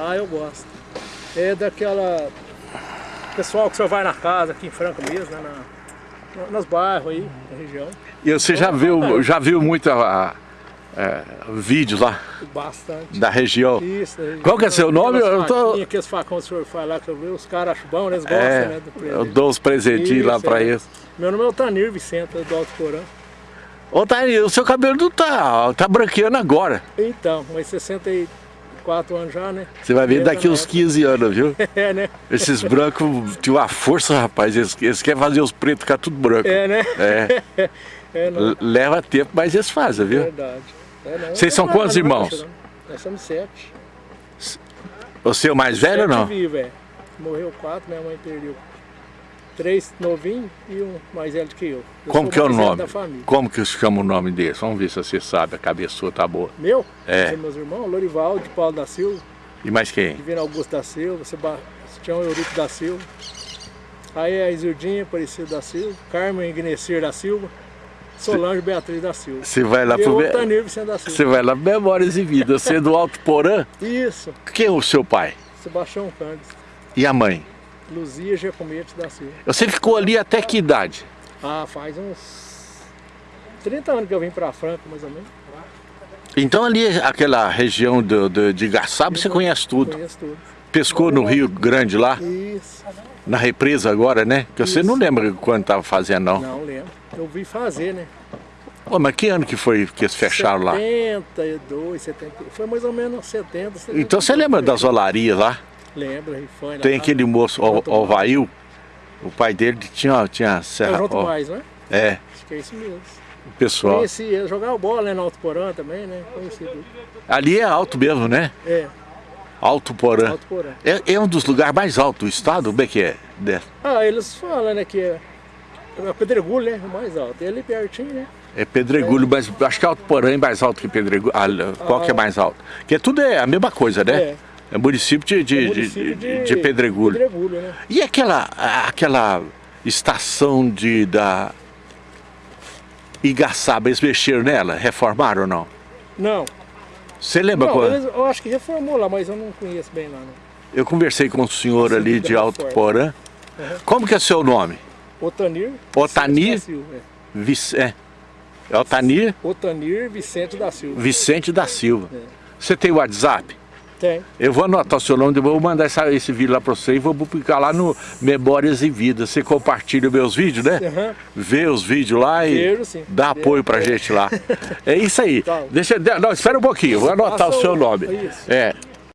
Ah, eu gosto. É daquela... Pessoal que você vai na casa, aqui em Franca mesmo, né? Na, nos bairros aí, na região. E você já viu, já viu muito a, a, é, vídeos lá? Bastante. Da região. Isso, da. Qual que é seu nome? Eu tô... Aqueles facões que o senhor faz lá, que eu vi, os caras acham bom, né? eles gostam, É, né? Do eu dou os presentinhos lá pra é. eles. Meu nome é Otanir Vicente, do Alto Porã. Ô Thaís, o seu cabelo não tá, tá branqueando agora. Então, mas 64 anos já, né? Você vai ver daqui uns 15 anos, viu? É, né? Esses brancos tinham uma força, rapaz. Eles, eles querem fazer os pretos ficar tudo branco. É, né? É. É, Leva tempo, mas eles fazem, viu? Verdade. É, não. Vocês são Não, quantos não, irmãos? Nós somos sete. Você é o mais velho ou Sete não? vivos, é. Morreu quatro, minha mãe perdeu. Três novinhos e um mais velho que eu. eu Como que é o nome? Como que chama o nome deles? Vamos ver se você sabe, a cabeça sua tá boa. Meu? É. Meus irmãos, Lorival de Paulo da Silva, E mais quem? Divino Augusto da Silva, Sebastião Eurico da Silva. Aí a Isildinha Aparecida da Silva, Carmen Ignecer da Silva, Solange Beatriz da Silva. Você vai lá pro... Você vai lá Memórias e Vidas. Você é do Alto Porã? Isso, Quem é o seu pai? Sebastião Candes, E a mãe? Luzia Giacometti da Silva. Você ficou ali até que idade? Ah, faz uns 30 anos que eu vim pra Franca, mais ou menos. Então ali, aquela região do, do- de Gaçaba, você conhece tudo. Conheço tudo. Pescou no Rio Grande lá, Isso. na represa agora, né? Que você não lembra quando tava fazendo, não. Não lembro. Eu vi fazer, né? Pô, mas que ano que foi que eles fecharam lá? 72, 70. Foi mais ou menos 70, 70. Então você lembra das olarias lá? Lembro. Tem aquele moço, o, Junto o o pai dele tinha, tinha É serra. junto ó, mais, né? é, Acho que é isso mesmo. o pessoal. Conheci ele, jogava bola né, no Alto Porã também, né? Conheci tudo. Ali é alto mesmo, né? É, Alto Porã. Alto Porã. É, é um dos lugares mais altos do estado? Como é que é? Ah, eles falam, né, que é, é Pedregulho, né? O mais alto. E ali pertinho, né? É Pedregulho, mas acho que Alto Porã é mais alto que Pedregulho. Ah, qual que é mais alto? Porque tudo é a mesma coisa, né? É. É município de, de, É de, município de- de Pedregulho. Pedregulho, né? E aquela, aquela estação de, da Igaçaba, eles mexeram nela? Reformaram ou não? Não. Você lembra Não, quando? eu acho que reformou lá, mas eu não conheço bem lá, não. Eu conversei com o senhor ali de Alto. Porã. Como que é seu nome? Otanir. Otanir? Vicente da Silva, é. É. é Altanir Otanir Vicente da Silva. Vicente da Silva. Você tem WhatsApp? Tem. Eu vou anotar o seu nome, vou mandar essa- esse vídeo lá para você e vou publicar lá no Memórias e Vidas. Você compartilha meus vídeos, né? Aham. Vê os vídeos lá e sim. dá apoio pra gente lá. É isso aí. Tá. Deixa, não, espera um pouquinho, vou anotar o seu nome. Isso. É,